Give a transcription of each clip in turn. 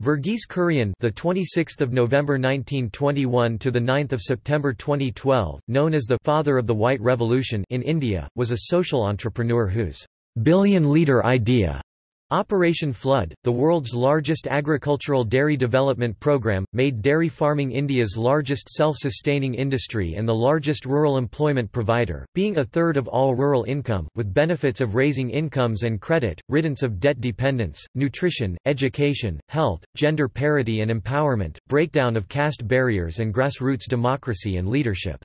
Verghese Kurian, the 26th of November 1921 to the 9th of September 2012, known as the father of the White Revolution in India, was a social entrepreneur whose billion-liter idea Operation Flood, the world's largest agricultural dairy development program, made dairy farming India's largest self-sustaining industry and the largest rural employment provider, being a third of all rural income, with benefits of raising incomes and credit, riddance of debt dependence, nutrition, education, health, gender parity and empowerment, breakdown of caste barriers and grassroots democracy and leadership.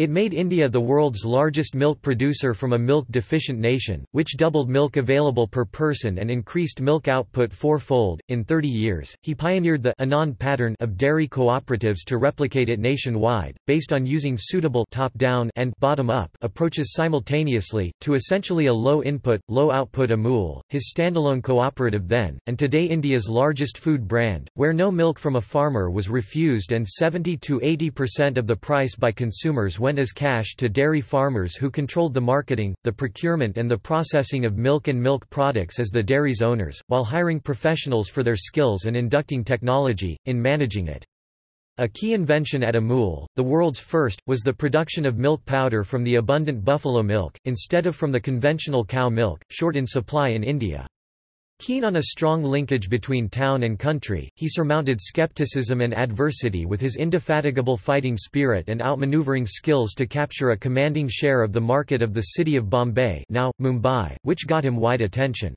It made India the world's largest milk producer from a milk-deficient nation, which doubled milk available per person and increased milk output fourfold. In 30 years, he pioneered the Anand pattern of dairy cooperatives to replicate it nationwide, based on using suitable top-down and bottom-up approaches simultaneously, to essentially a low-input, low-output Amul, his standalone cooperative then, and today India's largest food brand, where no milk from a farmer was refused and 70–80% of the price by consumers went went as cash to dairy farmers who controlled the marketing, the procurement and the processing of milk and milk products as the dairy's owners, while hiring professionals for their skills and inducting technology, in managing it. A key invention at Amul, the world's first, was the production of milk powder from the abundant buffalo milk, instead of from the conventional cow milk, short in supply in India. Keen on a strong linkage between town and country, he surmounted skepticism and adversity with his indefatigable fighting spirit and outmaneuvering skills to capture a commanding share of the market of the city of Bombay now, Mumbai, which got him wide attention.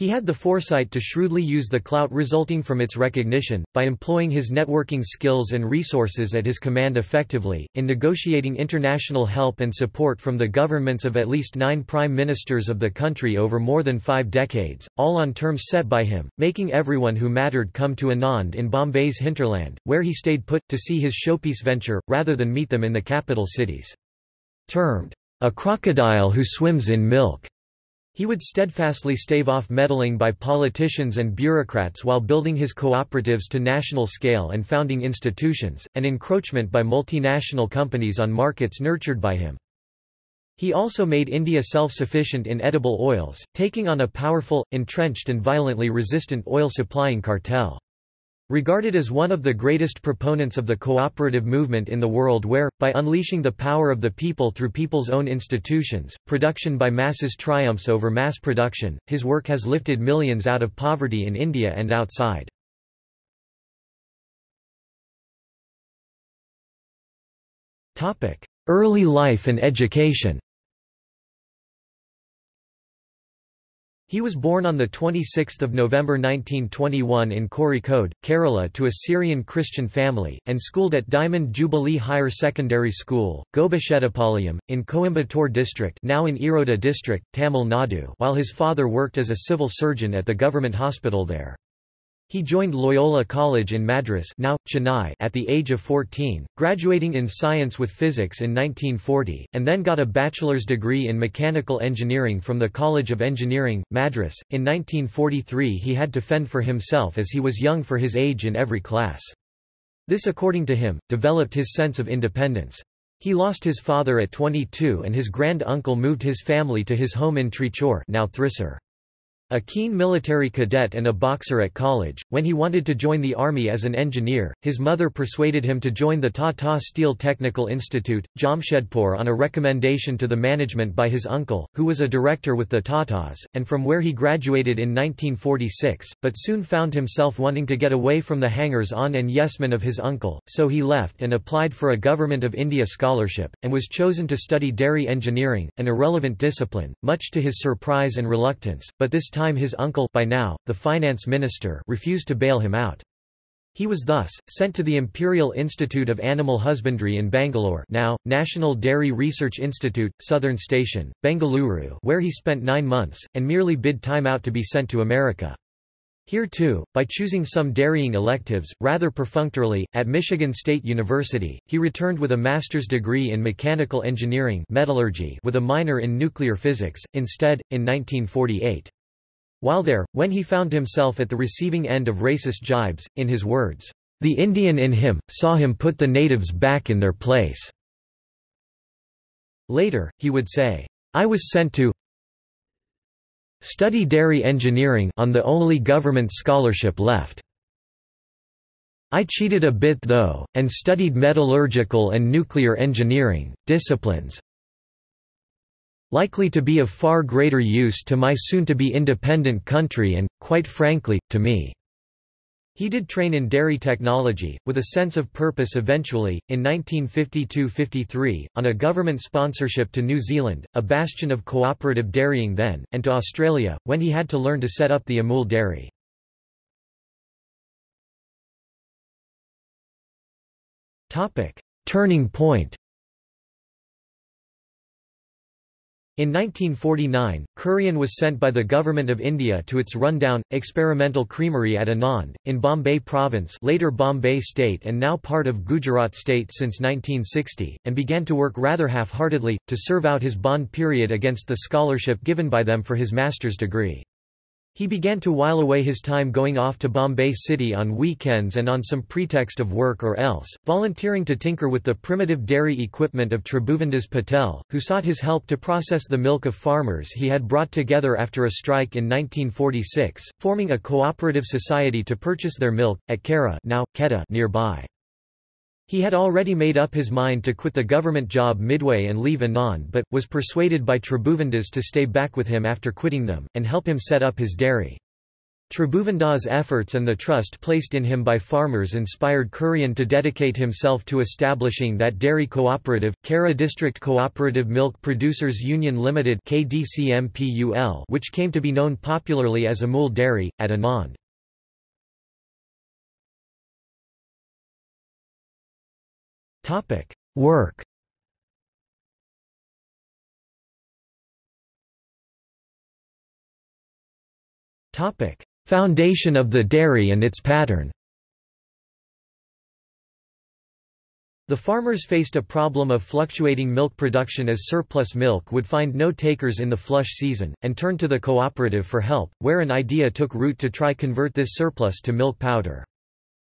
He had the foresight to shrewdly use the clout resulting from its recognition, by employing his networking skills and resources at his command effectively, in negotiating international help and support from the governments of at least nine prime ministers of the country over more than five decades, all on terms set by him, making everyone who mattered come to Anand in Bombay's hinterland, where he stayed put, to see his showpiece venture, rather than meet them in the capital cities. Termed, a crocodile who swims in milk. He would steadfastly stave off meddling by politicians and bureaucrats while building his cooperatives to national scale and founding institutions, and encroachment by multinational companies on markets nurtured by him. He also made India self-sufficient in edible oils, taking on a powerful, entrenched and violently resistant oil supplying cartel. Regarded as one of the greatest proponents of the cooperative movement in the world where, by unleashing the power of the people through people's own institutions, production by masses triumphs over mass production, his work has lifted millions out of poverty in India and outside. Early life and education He was born on 26 November 1921 in Kozhikode, Kerala to a Syrian Christian family, and schooled at Diamond Jubilee Higher Secondary School, Gobichettipalayam, in Coimbatore district now in Erode district, Tamil Nadu while his father worked as a civil surgeon at the government hospital there. He joined Loyola College in Madras now, Chennai at the age of 14, graduating in science with physics in 1940, and then got a bachelor's degree in mechanical engineering from the College of Engineering, Madras. In 1943 he had to fend for himself as he was young for his age in every class. This according to him, developed his sense of independence. He lost his father at 22 and his grand-uncle moved his family to his home in Trichur now Thrissur. A keen military cadet and a boxer at college, when he wanted to join the army as an engineer, his mother persuaded him to join the Tata Steel Technical Institute, Jamshedpur on a recommendation to the management by his uncle, who was a director with the Tatas, and from where he graduated in 1946, but soon found himself wanting to get away from the hangers-on and yes-men of his uncle, so he left and applied for a Government of India scholarship, and was chosen to study dairy engineering, an irrelevant discipline, much to his surprise and reluctance, but this time time his uncle by now, the finance minister refused to bail him out. He was thus, sent to the Imperial Institute of Animal Husbandry in Bangalore now, National Dairy Research Institute, Southern Station, Bengaluru where he spent nine months, and merely bid time out to be sent to America. Here too, by choosing some dairying electives, rather perfunctorily, at Michigan State University, he returned with a master's degree in mechanical engineering metallurgy with a minor in nuclear physics, instead, in 1948. While there, when he found himself at the receiving end of racist jibes, in his words, "...the Indian in him, saw him put the natives back in their place." Later, he would say, I was sent to study dairy engineering on the only government scholarship left. I cheated a bit though, and studied metallurgical and nuclear engineering, disciplines likely to be of far greater use to my soon-to-be independent country and, quite frankly, to me. He did train in dairy technology, with a sense of purpose eventually, in 1952–53, on a government sponsorship to New Zealand, a bastion of cooperative dairying then, and to Australia, when he had to learn to set up the Amul dairy. Turning point In 1949, Kurian was sent by the Government of India to its rundown, experimental creamery at Anand, in Bombay Province later Bombay State and now part of Gujarat State since 1960, and began to work rather half-heartedly, to serve out his bond period against the scholarship given by them for his master's degree. He began to while away his time going off to Bombay City on weekends and on some pretext of work or else, volunteering to tinker with the primitive dairy equipment of Tribhuvandas Patel, who sought his help to process the milk of farmers he had brought together after a strike in 1946, forming a cooperative society to purchase their milk, at Kaira now, Kheda nearby. He had already made up his mind to quit the government job midway and leave Anand but, was persuaded by Tribhuvandas to stay back with him after quitting them, and help him set up his dairy. Tribhuvandas' efforts and the trust placed in him by farmers inspired Kurian to dedicate himself to establishing that dairy cooperative, Kaira District Cooperative Milk Producers Union Limited which came to be known popularly as Amul Dairy, at Anand. Topic: Work. Topic: Foundation of the dairy and its pattern. The farmers faced a problem of fluctuating milk production as surplus milk would find no takers in the flush season, and turned to the cooperative for help, where an idea took root to try convert this surplus to milk powder.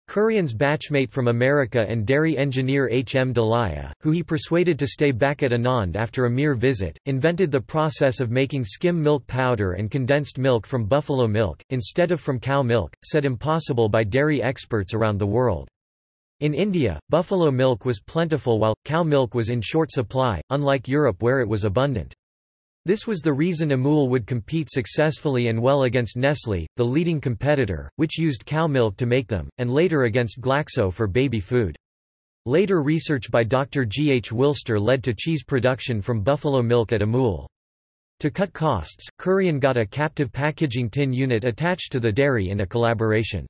Kurian's batchmate from America and dairy engineer H. M. Dalaya, who he persuaded to stay back at Anand after a mere visit, invented the process of making skim milk powder and condensed milk from buffalo milk, instead of from cow milk, said impossible by dairy experts around the world. In India, buffalo milk was plentiful while, cow milk was in short supply, unlike Europe where it was abundant. This was the reason Amul would compete successfully and well against Nestlé, the leading competitor, which used cow milk to make them, and later against Glaxo for baby food. Later research by Dr. G. H. Wilster led to cheese production from buffalo milk at Amul. To cut costs, Kurian got a captive packaging tin unit attached to the dairy in a collaboration.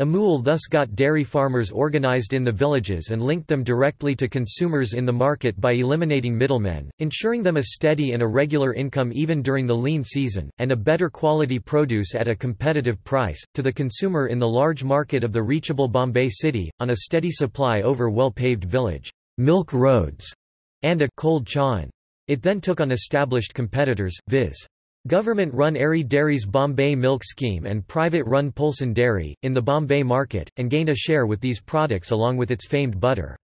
Amul thus got dairy farmers organized in the villages and linked them directly to consumers in the market by eliminating middlemen, ensuring them a steady and a regular income even during the lean season, and a better quality produce at a competitive price, to the consumer in the large market of the reachable Bombay city, on a steady supply over well-paved village milk roads and a cold chain. It then took on established competitors, viz. Government-run Aarey Dairies Bombay Milk Scheme and private-run Polson Dairy, in the Bombay market, and gained a share with these products along with its famed butter.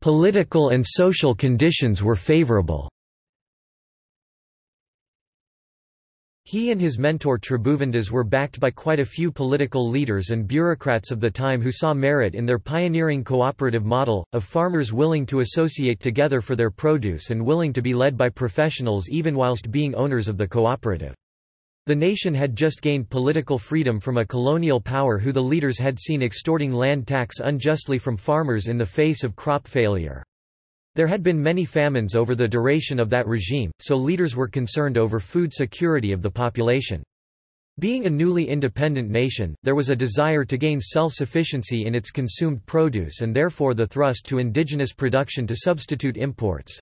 Political and social conditions were favourable He and his mentor Tribhuvandas were backed by quite a few political leaders and bureaucrats of the time who saw merit in their pioneering cooperative model, of farmers willing to associate together for their produce and willing to be led by professionals even whilst being owners of the cooperative. The nation had just gained political freedom from a colonial power who the leaders had seen extorting land tax unjustly from farmers in the face of crop failure. There had been many famines over the duration of that regime, so leaders were concerned over food security of the population. Being a newly independent nation, there was a desire to gain self-sufficiency in its consumed produce and therefore the thrust to indigenous production to substitute imports.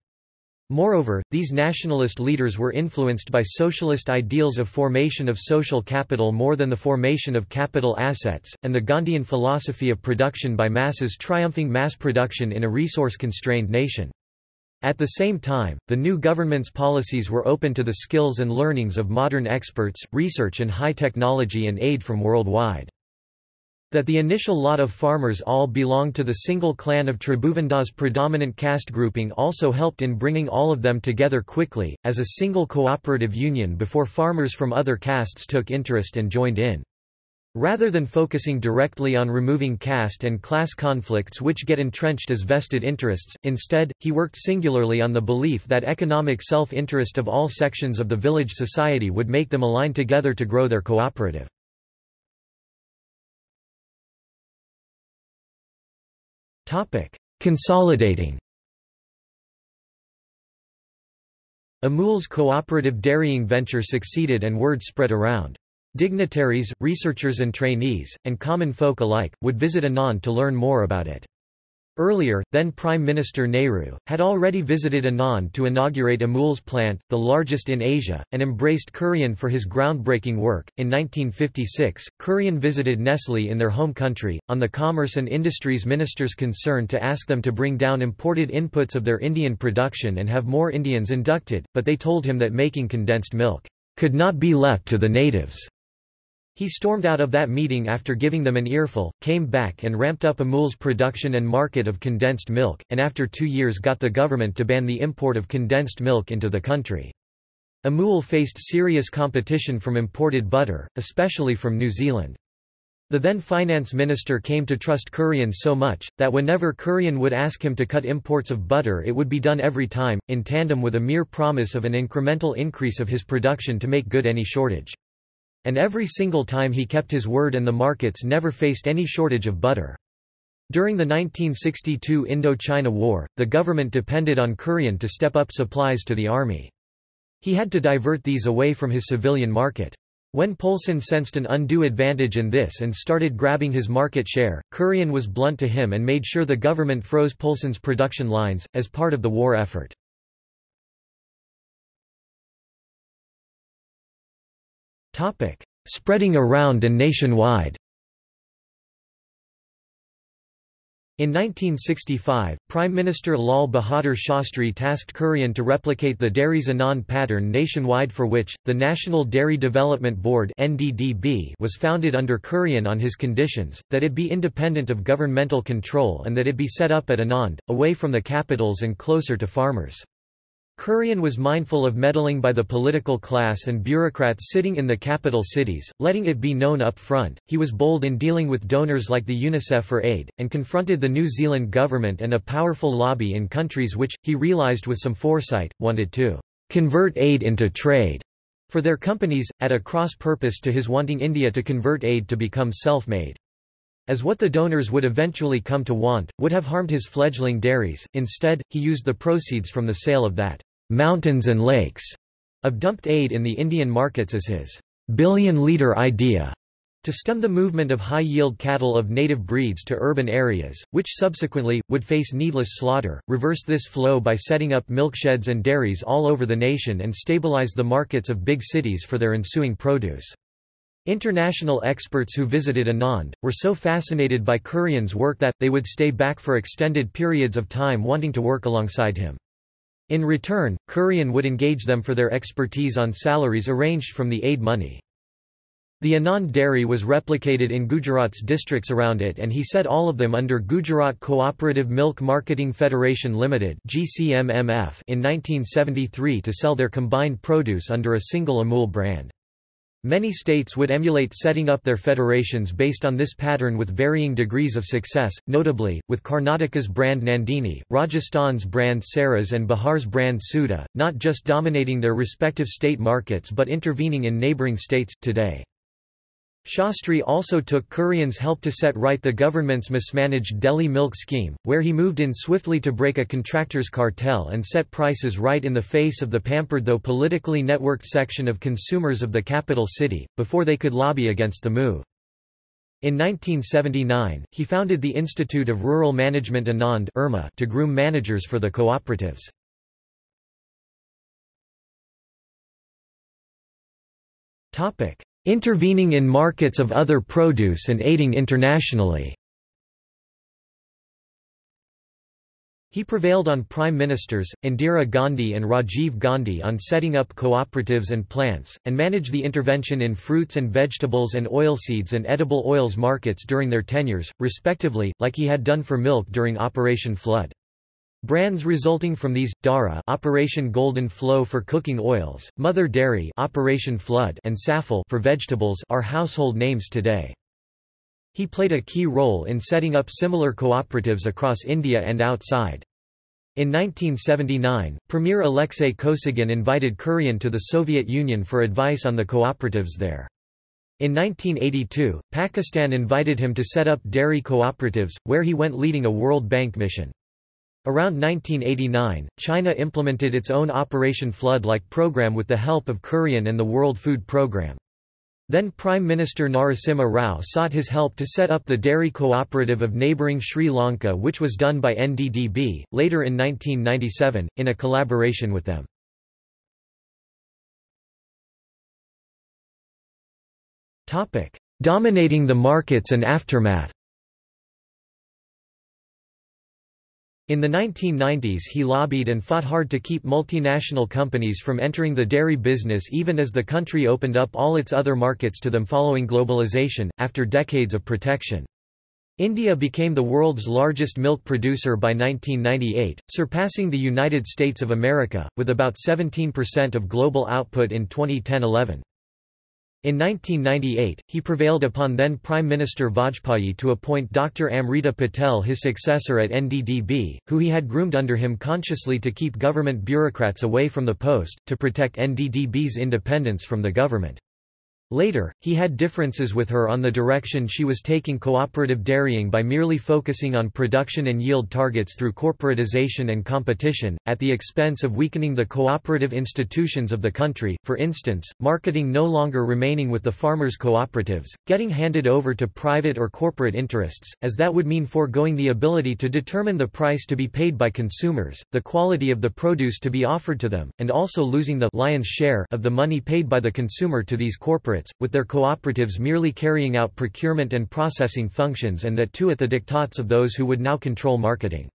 Moreover, these nationalist leaders were influenced by socialist ideals of formation of social capital more than the formation of capital assets, and the Gandhian philosophy of production by masses triumphing mass production in a resource-constrained nation. At the same time, the new government's policies were open to the skills and learnings of modern experts, research and high technology and aid from worldwide. That the initial lot of farmers all belonged to the single clan of Tribhuvandas predominant caste grouping also helped in bringing all of them together quickly, as a single cooperative union before farmers from other castes took interest and joined in. Rather than focusing directly on removing caste and class conflicts which get entrenched as vested interests, instead, he worked singularly on the belief that economic self-interest of all sections of the village society would make them align together to grow their cooperative. Consolidating Amul's cooperative dairying venture succeeded and word spread around. Dignitaries, researchers and trainees, and common folk alike, would visit Anand to learn more about it. Earlier, then Prime Minister Nehru, had already visited Anand to inaugurate Amul's plant, the largest in Asia, and embraced Kurian for his groundbreaking work. In 1956, Kurian visited Nestle in their home country, on the Commerce and Industries Minister's concern to ask them to bring down imported inputs of their Indian production and have more Indians inducted, but they told him that making condensed milk could not be left to the natives. He stormed out of that meeting after giving them an earful, came back and ramped up Amul's production and market of condensed milk, and after two years got the government to ban the import of condensed milk into the country. Amul faced serious competition from imported butter, especially from New Zealand. The then finance minister came to trust Kurian so much, that whenever Kurian would ask him to cut imports of butter it would be done every time, in tandem with a mere promise of an incremental increase of his production to make good any shortage. And every single time he kept his word and the markets never faced any shortage of butter. During the 1962 Indo-China War, the government depended on Kurian to step up supplies to the army. He had to divert these away from his civilian market. When Polson sensed an undue advantage in this and started grabbing his market share, Kurian was blunt to him and made sure the government froze Polson's production lines, as part of the war effort. Spreading around and nationwide In 1965, Prime Minister Lal Bahadur Shastri tasked Kurian to replicate the Dairies Anand pattern nationwide for which, the National Dairy Development Board was founded under Kurian on his conditions, that it be independent of governmental control and that it be set up at Anand, away from the capitals and closer to farmers. Kurian was mindful of meddling by the political class and bureaucrats sitting in the capital cities, letting it be known up front. He was bold in dealing with donors like the UNICEF for aid, and confronted the New Zealand government and a powerful lobby in countries which, he realised with some foresight, wanted to convert aid into trade for their companies, at a cross-purpose to his wanting India to convert aid to become self-made. As what the donors would eventually come to want, would have harmed his fledgling dairies, instead, he used the proceeds from the sale of that mountains and lakes of dumped aid in the Indian markets as his billion-liter idea to stem the movement of high-yield cattle of native breeds to urban areas, which subsequently, would face needless slaughter, reverse this flow by setting up milksheds and dairies all over the nation and stabilize the markets of big cities for their ensuing produce. International experts who visited Anand, were so fascinated by Kurian's work that, they would stay back for extended periods of time wanting to work alongside him. In return, Kurian would engage them for their expertise on salaries arranged from the aid money. The Anand dairy was replicated in Gujarat's districts around it and he set all of them under Gujarat Cooperative Milk Marketing Federation Limited in 1973 to sell their combined produce under a single Amul brand. Many states would emulate setting up their federations based on this pattern with varying degrees of success, notably, with Karnataka's brand Nandini, Rajasthan's brand Saras and Bihar's brand Sudha, not just dominating their respective state markets but intervening in neighbouring states, today. Shastri also took Kurian's help to set right the government's mismanaged Delhi milk scheme, where he moved in swiftly to break a contractors' cartel and set prices right in the face of the pampered though politically networked section of consumers of the capital city, before they could lobby against the move. In 1979, he founded the Institute of Rural Management Anand to groom managers for the cooperatives. Intervening in markets of other produce and aiding internationally. He prevailed on prime ministers, Indira Gandhi and Rajiv Gandhi on setting up cooperatives and plants, and managed the intervention in fruits and vegetables and oilseeds and edible oils markets during their tenures, respectively, like he had done for milk during Operation Flood. Brands resulting from these, Dhara Operation Golden Flow for cooking oils, Mother Dairy Operation Flood and Safal for vegetables are household names today. He played a key role in setting up similar cooperatives across India and outside. In 1979, Premier Alexei Kosygin invited Kurian to the Soviet Union for advice on the cooperatives there. In 1982, Pakistan invited him to set up dairy cooperatives, where he went leading a World Bank mission. Around 1989, China implemented its own Operation Flood-like program with the help of Kurian and the World Food Programme. Then Prime Minister Narasimha Rao sought his help to set up the dairy cooperative of neighbouring Sri Lanka which was done by NDDB, later in 1997, in a collaboration with them. Dominating the markets and aftermath In the 1990s he lobbied and fought hard to keep multinational companies from entering the dairy business even as the country opened up all its other markets to them following globalization, after decades of protection. India became the world's largest milk producer by 1998, surpassing the United States of America, with about 17% of global output in 2010-11. In 1998, he prevailed upon then Prime Minister Vajpayee to appoint Dr. Amrita Patel his successor at NDDB, who he had groomed under him consciously to keep government bureaucrats away from the post, to protect NDDB's independence from the government. Later, he had differences with her on the direction she was taking cooperative dairying by merely focusing on production and yield targets through corporatization and competition, at the expense of weakening the cooperative institutions of the country, for instance, marketing no longer remaining with the farmers' cooperatives, getting handed over to private or corporate interests, as that would mean foregoing the ability to determine the price to be paid by consumers, the quality of the produce to be offered to them, and also losing the lion's share of the money paid by the consumer to these corporates with their cooperatives merely carrying out procurement and processing functions and that too at the diktats of those who would now control marketing.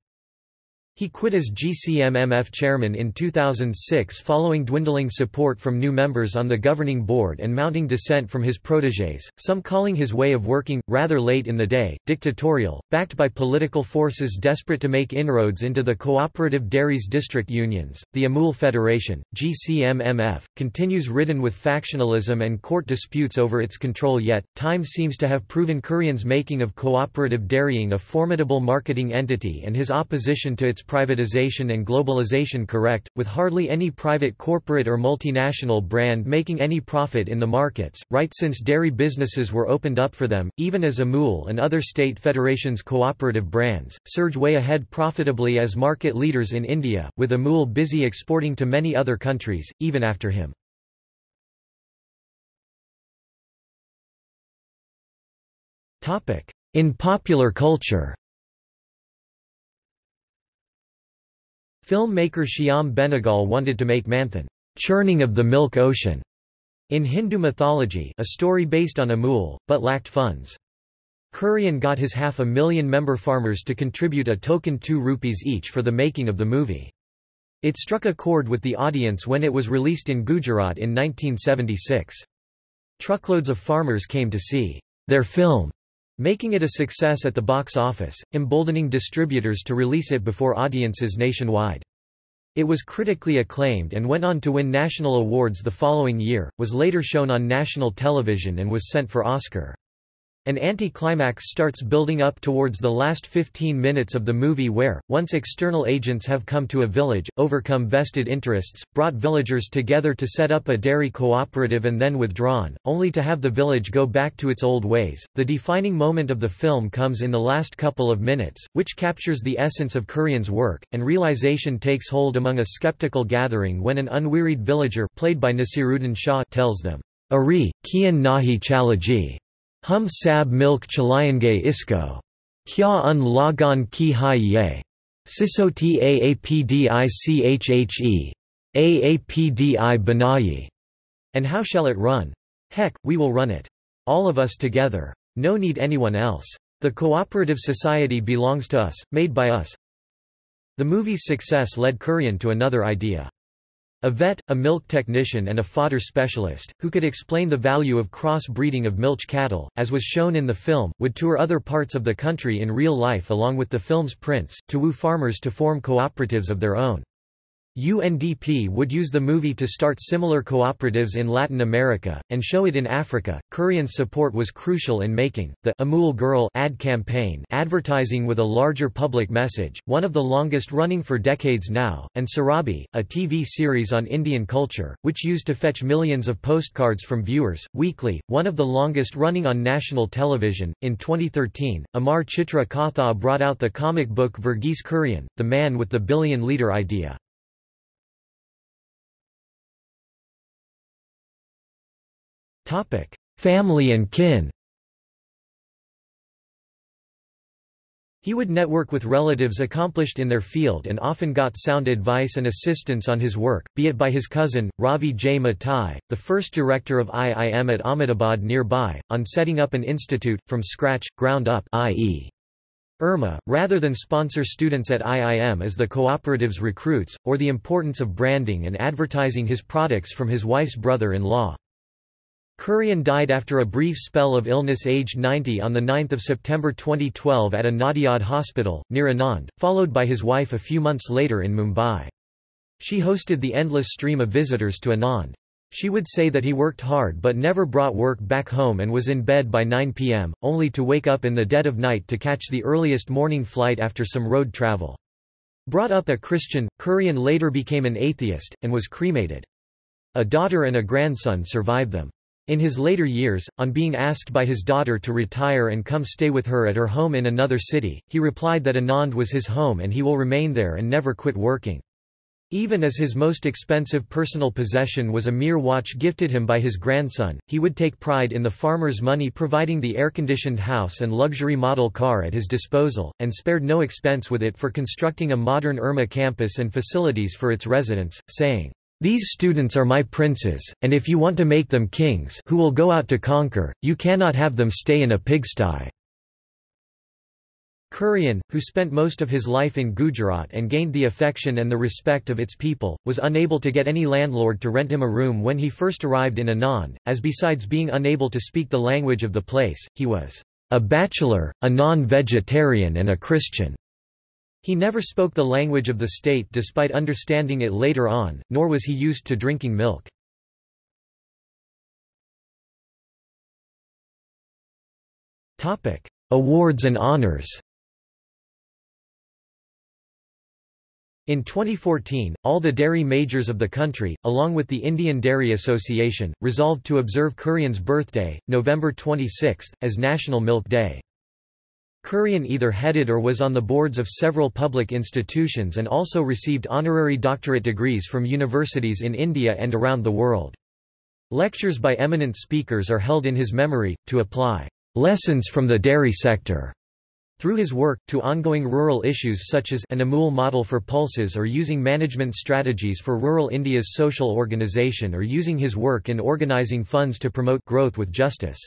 He quit as GCMMF chairman in 2006 following dwindling support from new members on the governing board and mounting dissent from his protégés, some calling his way of working, rather late in the day, dictatorial, backed by political forces desperate to make inroads into the cooperative dairies district unions. The Amul Federation, GCMMF, continues ridden with factionalism and court disputes over its control yet, time seems to have proven Kurian's making of cooperative dairying a formidable marketing entity and his opposition to its privatization and globalization correct, with hardly any private corporate or multinational brand making any profit in the markets, right since dairy businesses were opened up for them, even as Amul and other state federations' cooperative brands, surge way ahead profitably as market leaders in India, with Amul busy exporting to many other countries, even after him. In popular culture Filmmaker Shyam Benegal wanted to make Manthan, churning of the milk ocean, in Hindu mythology a story based on Amul, but lacked funds. Kurian got his half a million member farmers to contribute a token 2 rupees each for the making of the movie. It struck a chord with the audience when it was released in Gujarat in 1976. Truckloads of farmers came to see their film making it a success at the box office, emboldening distributors to release it before audiences nationwide. It was critically acclaimed and went on to win national awards the following year, was later shown on national television and was sent for Oscar. An anti-climax starts building up towards the last 15 minutes of the movie where, once external agents have come to a village, overcome vested interests, brought villagers together to set up a dairy cooperative and then withdrawn, only to have the village go back to its old ways. The defining moment of the film comes in the last couple of minutes, which captures the essence of Kurian's work, and realization takes hold among a skeptical gathering when an unwearied villager played by Naseeruddin Shah tells them, Ari, kian nahi chalaji. Hum sab milk chalayange isko. Kya un lagan ki hai ye. Sisoti aapdi chhe. Aapdi banayi. And how shall it run? Heck, we will run it. All of us together. No need anyone else. The cooperative society belongs to us, made by us. The movie's success led Kurian to another idea. A vet, a milk technician and a fodder specialist, who could explain the value of cross-breeding of milch cattle, as was shown in the film, would tour other parts of the country in real life along with the film's prints, to woo farmers to form cooperatives of their own. UNDP would use the movie to start similar cooperatives in Latin America, and show it in Africa. Kurian's support was crucial in making the Amul Girl ad campaign advertising with a larger public message, one of the longest running for decades now, and Surabhi, a TV series on Indian culture, which used to fetch millions of postcards from viewers, weekly, one of the longest running on national television. In 2013, Amar Chitra Katha brought out the comic book Verghese Kurian, the man with the billion liter idea. Family and kin He would network with relatives accomplished in their field and often got sound advice and assistance on his work, be it by his cousin, Ravi J. Matthai, the first director of IIM at Ahmedabad nearby, on setting up an institute, from scratch, ground up i.e. IRMA, rather than sponsor students at IIM as the cooperative's recruits, or the importance of branding and advertising his products from his wife's brother-in-law. Kurian died after a brief spell of illness aged 90 on 9 September 2012 at a Nadiad hospital, near Anand, followed by his wife a few months later in Mumbai. She hosted the endless stream of visitors to Anand. She would say that he worked hard but never brought work back home and was in bed by 9 pm, only to wake up in the dead of night to catch the earliest morning flight after some road travel. Brought up a Christian, Kurian later became an atheist, and was cremated. A daughter and a grandson survived them. In his later years, on being asked by his daughter to retire and come stay with her at her home in another city, he replied that Anand was his home and he will remain there and never quit working. Even as his most expensive personal possession was a mere watch gifted him by his grandson, he would take pride in the farmer's money providing the air-conditioned house and luxury model car at his disposal, and spared no expense with it for constructing a modern IRMA campus and facilities for its residents, saying, these students are my princes, and if you want to make them kings who will go out to conquer, you cannot have them stay in a pigsty." Kurian, who spent most of his life in Gujarat and gained the affection and the respect of its people, was unable to get any landlord to rent him a room when he first arrived in Anand, as besides being unable to speak the language of the place, he was a bachelor, a non-vegetarian and a Christian. He never spoke the language of the state despite understanding it later on, nor was he used to drinking milk. Awards and honors In 2014, all the dairy majors of the country, along with the Indian Dairy Association, resolved to observe Kurian's birthday, November 26, as National Milk Day. Kurian either headed or was on the boards of several public institutions and also received honorary doctorate degrees from universities in India and around the world. Lectures by eminent speakers are held in his memory, to apply lessons from the dairy sector through his work, to ongoing rural issues such as an Amul model for pulses or using management strategies for rural India's social organization or using his work in organizing funds to promote growth with justice.